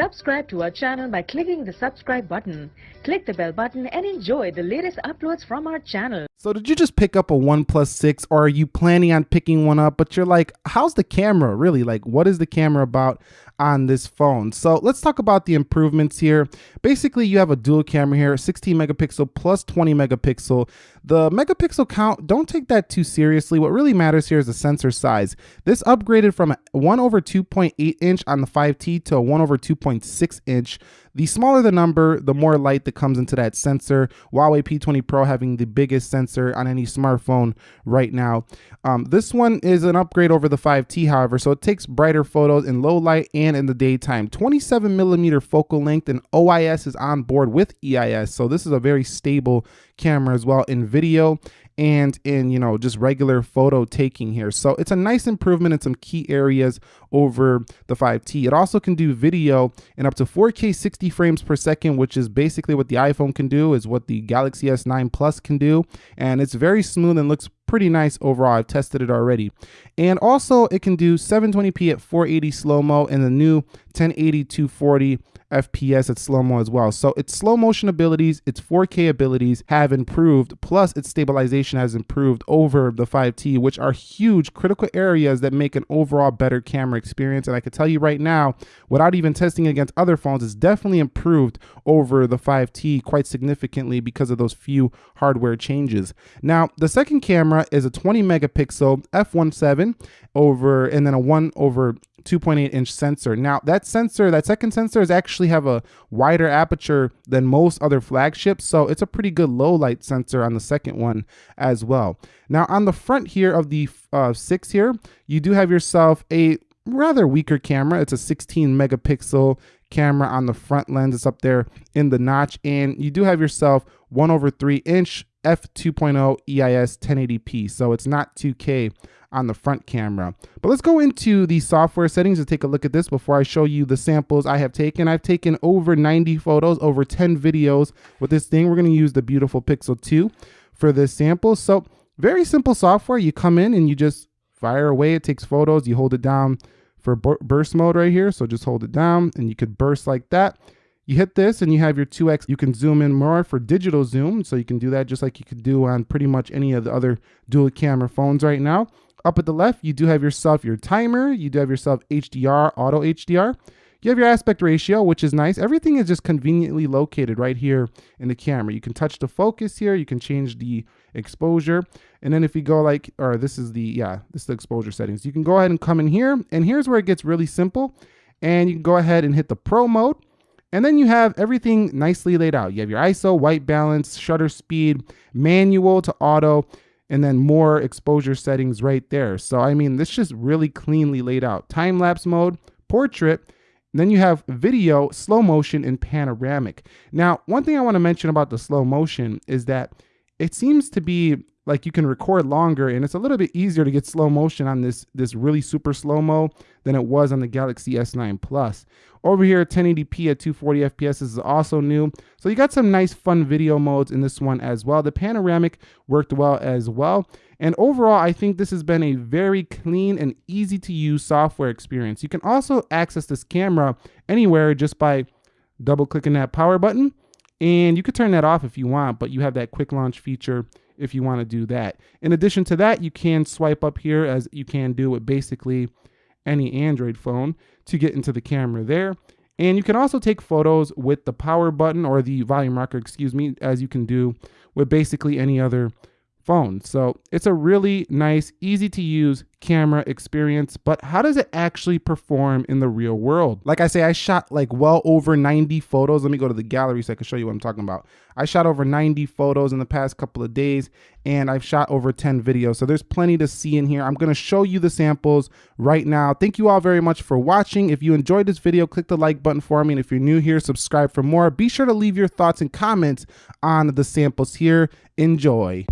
Subscribe to our channel by clicking the subscribe button. Click the bell button and enjoy the latest uploads from our channel. So did you just pick up a OnePlus 6 or are you planning on picking one up? But you're like how's the camera really? Like what is the camera about on this phone? So let's talk about the improvements here. Basically you have a dual camera here 16 megapixel plus 20 megapixel. The megapixel count don't take that too seriously. What really matters here is the sensor size. This upgraded from 1 over 2.8 inch on the 5T to a 1 over 2.6 inch the smaller the number, the more light that comes into that sensor. Huawei P20 Pro having the biggest sensor on any smartphone right now. Um, this one is an upgrade over the 5T, however, so it takes brighter photos in low light and in the daytime. 27 millimeter focal length and OIS is on board with EIS, so this is a very stable camera as well in video and in you know just regular photo taking here so it's a nice improvement in some key areas over the 5t it also can do video in up to 4k 60 frames per second which is basically what the iphone can do is what the galaxy s9 plus can do. And it's very smooth and looks pretty nice overall. I've tested it already. And also it can do 720p at 480 slow-mo and the new 1080 240 FPS at slow-mo as well. So its slow motion abilities, its 4K abilities have improved, plus its stabilization has improved over the 5T, which are huge critical areas that make an overall better camera experience. And I can tell you right now, without even testing against other phones, it's definitely improved over the 5T quite significantly because of those few hardware changes. Now, the second camera is a 20 megapixel f1.7 over, and then a 1 over 2.8 inch sensor. Now that sensor, that second sensor is actually have a wider aperture than most other flagships. So it's a pretty good low light sensor on the second one as well. Now on the front here of the uh, six here, you do have yourself a rather weaker camera. It's a 16 megapixel camera on the front lens. It's up there in the notch. And you do have yourself one over three inch f2.0 EIS 1080p. So it's not 2K on the front camera. But let's go into the software settings to take a look at this before I show you the samples I have taken. I've taken over 90 photos, over 10 videos with this thing. We're gonna use the beautiful Pixel 2 for this sample. So very simple software. You come in and you just fire away. It takes photos. You hold it down for burst mode right here. So just hold it down and you could burst like that. You hit this and you have your 2x. You can zoom in more for digital zoom. So you can do that just like you could do on pretty much any of the other dual camera phones right now. Up at the left, you do have yourself your timer. You do have yourself HDR, auto HDR. You have your aspect ratio, which is nice. Everything is just conveniently located right here in the camera. You can touch the focus here. You can change the exposure. And then if you go like, or this is the, yeah, this is the exposure settings. You can go ahead and come in here. And here's where it gets really simple. And you can go ahead and hit the pro mode. And then you have everything nicely laid out. You have your ISO, white balance, shutter speed, manual to auto and then more exposure settings right there. So, I mean, this just really cleanly laid out. Time lapse mode, portrait, then you have video, slow motion, and panoramic. Now, one thing I want to mention about the slow motion is that it seems to be like you can record longer and it's a little bit easier to get slow motion on this this really super slow mo than it was on the Galaxy S9 Plus. Over here 1080p at 240 FPS is also new. So you got some nice fun video modes in this one as well. The panoramic worked well as well. And overall, I think this has been a very clean and easy to use software experience. You can also access this camera anywhere just by double clicking that power button. And you could turn that off if you want, but you have that quick launch feature if you want to do that. In addition to that, you can swipe up here as you can do with basically any Android phone to get into the camera there. And you can also take photos with the power button or the volume rocker, excuse me, as you can do with basically any other phone. So it's a really nice, easy to use camera experience, but how does it actually perform in the real world? Like I say, I shot like well over 90 photos. Let me go to the gallery so I can show you what I'm talking about. I shot over 90 photos in the past couple of days and I've shot over 10 videos. So there's plenty to see in here. I'm gonna show you the samples right now. Thank you all very much for watching. If you enjoyed this video, click the like button for me. And if you're new here, subscribe for more. Be sure to leave your thoughts and comments on the samples here. Enjoy.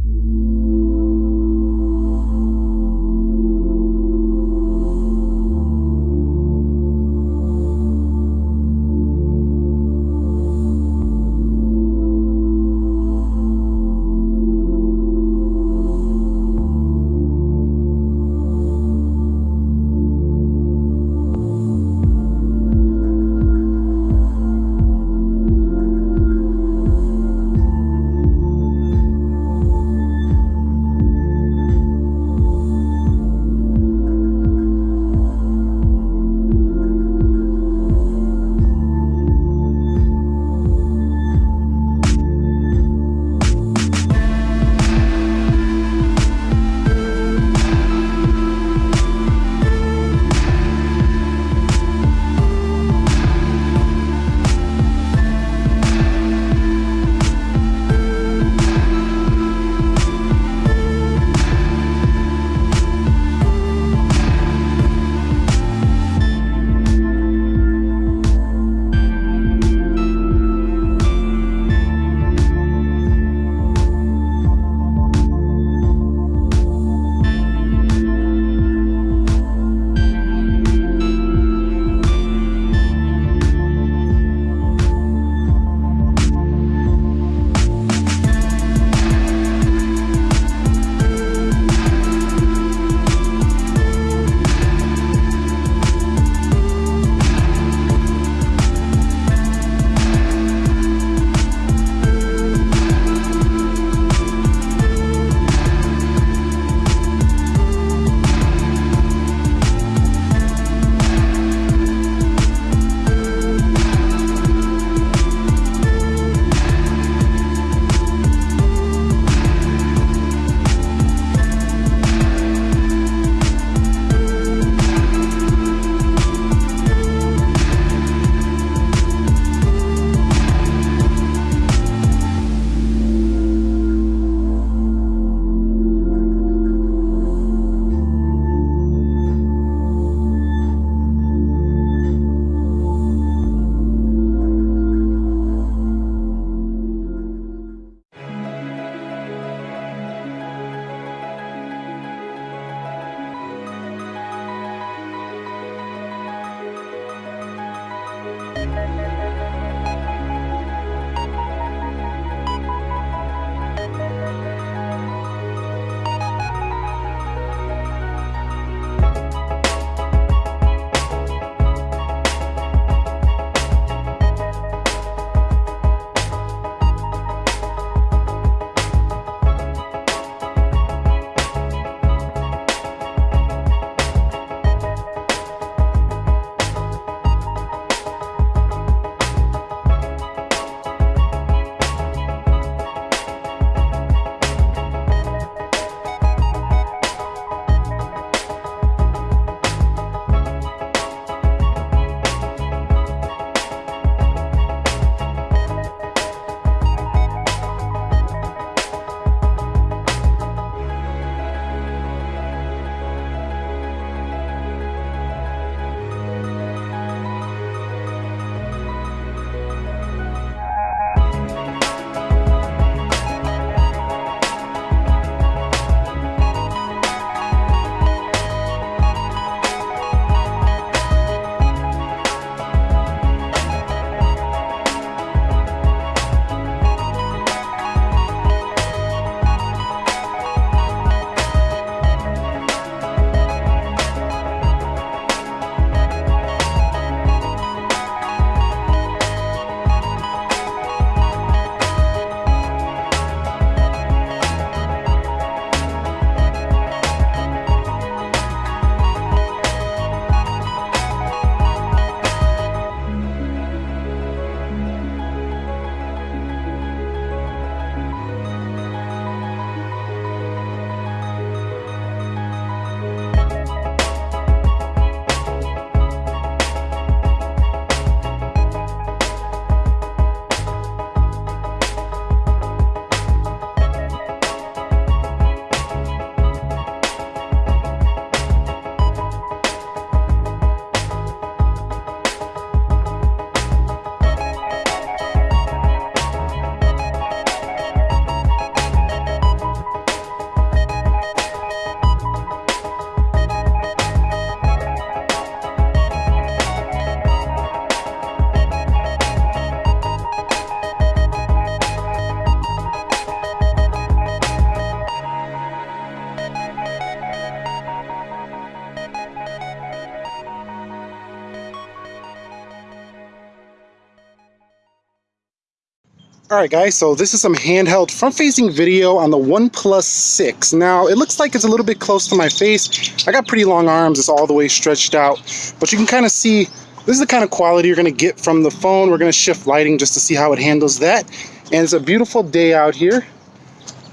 Alright guys, so this is some handheld front-facing video on the OnePlus 6. Now, it looks like it's a little bit close to my face. I got pretty long arms, it's all the way stretched out. But you can kind of see, this is the kind of quality you're going to get from the phone. We're going to shift lighting just to see how it handles that. And it's a beautiful day out here.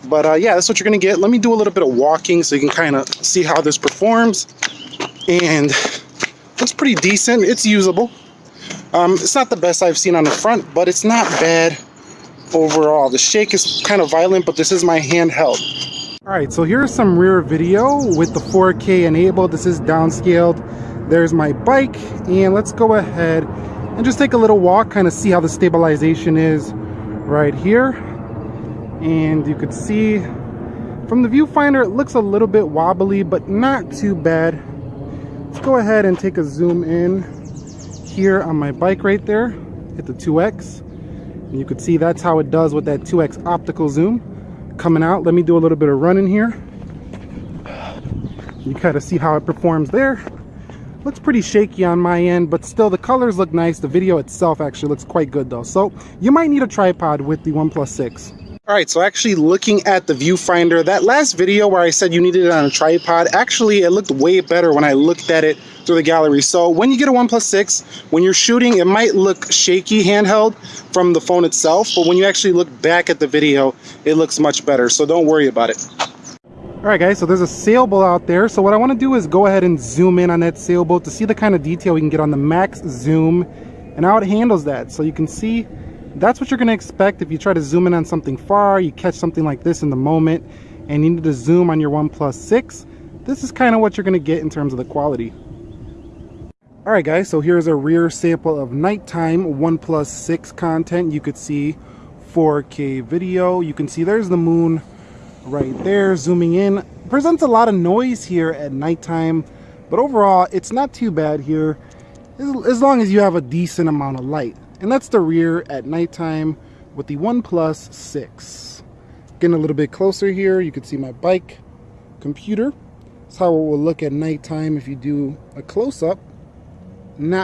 But uh, yeah, that's what you're going to get. Let me do a little bit of walking so you can kind of see how this performs. And looks pretty decent. It's usable. Um, it's not the best I've seen on the front, but it's not bad overall. The shake is kind of violent, but this is my handheld. All right, so here's some rear video with the 4K enabled. This is downscaled. There's my bike, and let's go ahead and just take a little walk, kind of see how the stabilization is right here. And you could see from the viewfinder, it looks a little bit wobbly, but not too bad. Let's go ahead and take a zoom in here on my bike right there. Hit the 2X. And you can see that's how it does with that 2x optical zoom coming out. Let me do a little bit of running here. You kind of see how it performs there. Looks pretty shaky on my end, but still the colors look nice. The video itself actually looks quite good though. So you might need a tripod with the OnePlus 6. All right, so actually looking at the viewfinder, that last video where I said you needed it on a tripod, actually it looked way better when I looked at it through the gallery. So when you get a OnePlus 6, when you're shooting, it might look shaky handheld from the phone itself, but when you actually look back at the video, it looks much better. So don't worry about it. All right, guys, so there's a sailboat out there. So what I want to do is go ahead and zoom in on that sailboat to see the kind of detail we can get on the max zoom and how it handles that. So you can see that's what you're going to expect if you try to zoom in on something far, you catch something like this in the moment, and you need to zoom on your OnePlus 6. This is kind of what you're going to get in terms of the quality. Alright guys, so here's a rear sample of nighttime OnePlus 6 content. You could see 4K video. You can see there's the moon right there zooming in. Presents a lot of noise here at nighttime, but overall it's not too bad here. as long as you have a decent amount of light. And that's the rear at nighttime with the OnePlus 6. Getting a little bit closer here, you can see my bike computer. That's how it will look at nighttime if you do a close-up. Not